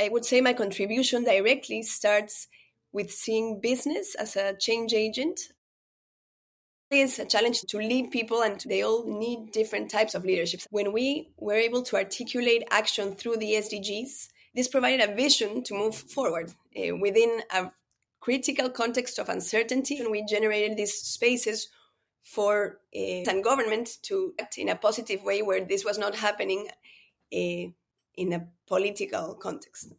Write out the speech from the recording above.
I would say my contribution directly starts with seeing business as a change agent. It's a challenge to lead people, and they all need different types of leaderships. When we were able to articulate action through the SDGs, this provided a vision to move forward uh, within a critical context of uncertainty, and we generated these spaces for uh, and government to act in a positive way where this was not happening uh, in a political context.